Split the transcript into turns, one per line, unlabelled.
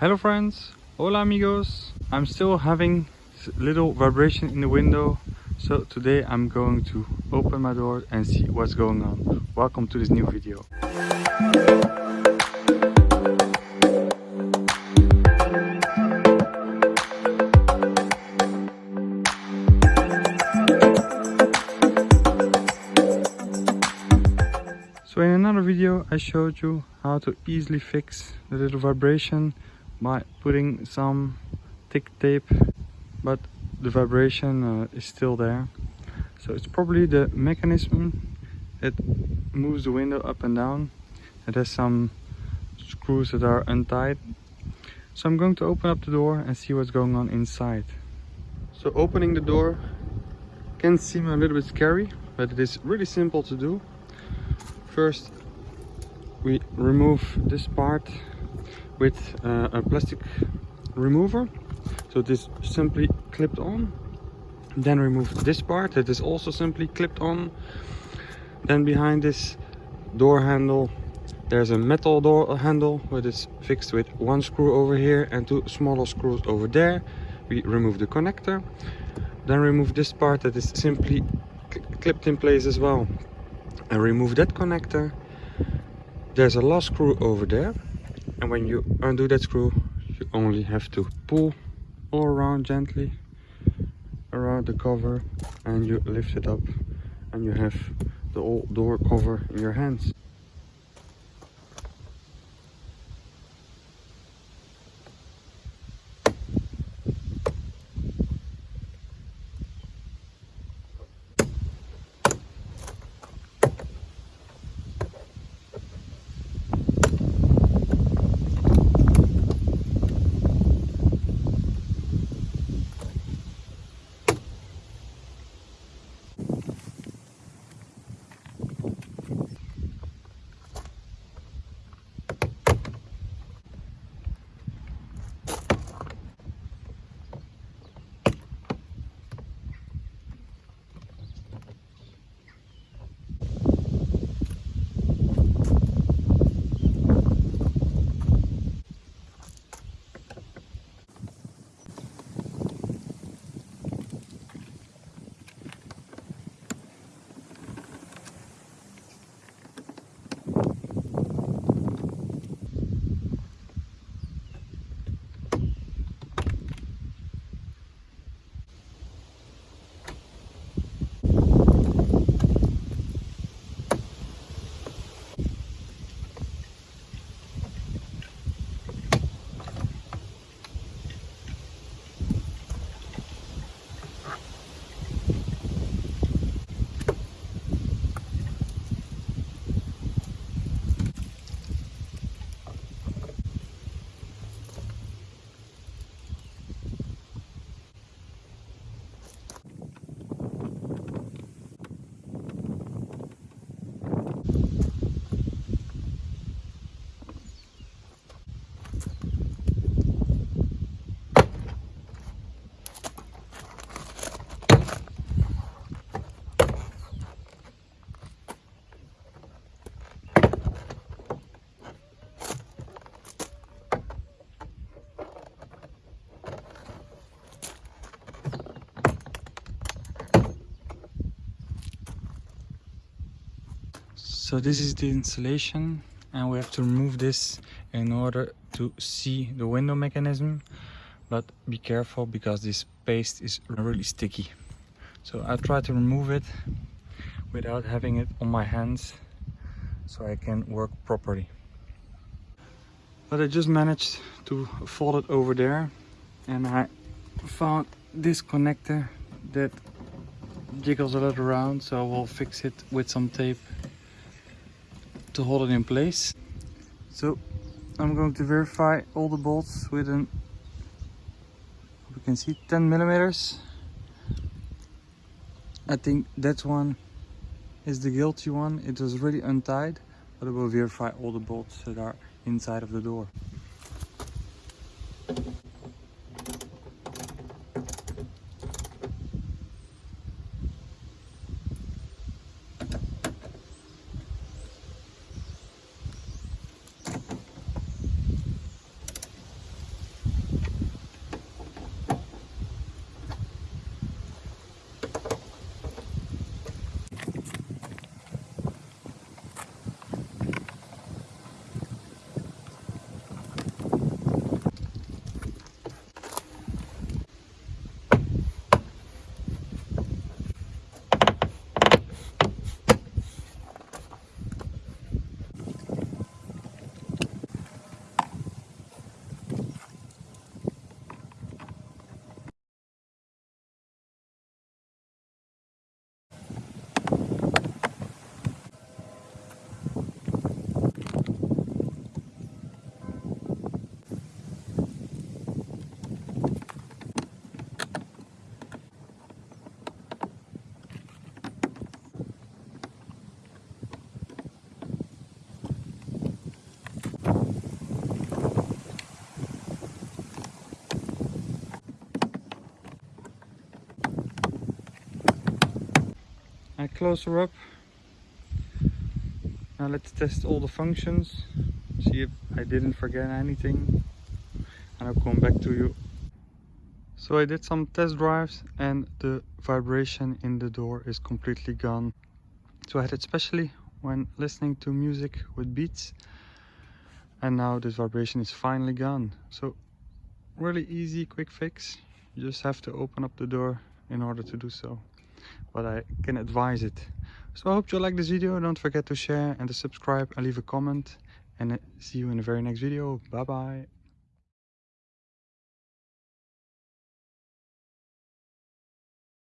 Hello friends, hola amigos. I'm still having little vibration in the window. So today I'm going to open my door and see what's going on. Welcome to this new video. So in another video I showed you how to easily fix the little vibration by putting some thick tape but the vibration uh, is still there. So it's probably the mechanism. That moves the window up and down. It has some screws that are untied. So I'm going to open up the door and see what's going on inside. So opening the door can seem a little bit scary but it is really simple to do. First we remove this part with uh, a plastic remover. So this simply clipped on. Then remove this part that is also simply clipped on. Then behind this door handle there's a metal door handle that is fixed with one screw over here and two smaller screws over there. We remove the connector. Then remove this part that is simply clipped in place as well and remove that connector there's a last screw over there and when you undo that screw you only have to pull all around gently around the cover and you lift it up and you have the old door cover in your hands so this is the insulation and we have to remove this in order to see the window mechanism but be careful because this paste is really sticky. So I try to remove it without having it on my hands so I can work properly. But I just managed to fold it over there and I found this connector that jiggles a lot around so I will fix it with some tape to hold it in place. So I'm going to verify all the bolts with an, you can see 10 millimeters. I think that one is the guilty one. It was really untied, but I will verify all the bolts that are inside of the door. Closer up. Now let's test all the functions. See if I didn't forget anything. And I'll come back to you. So I did some test drives and the vibration in the door is completely gone. So I had it especially when listening to music with beats and now this vibration is finally gone so really easy quick fix you just have to open up the door in order to do so but I can advise it. So I hope you like this video. Don't forget to share and to subscribe and leave a comment. And uh, see you in the very next video. Bye bye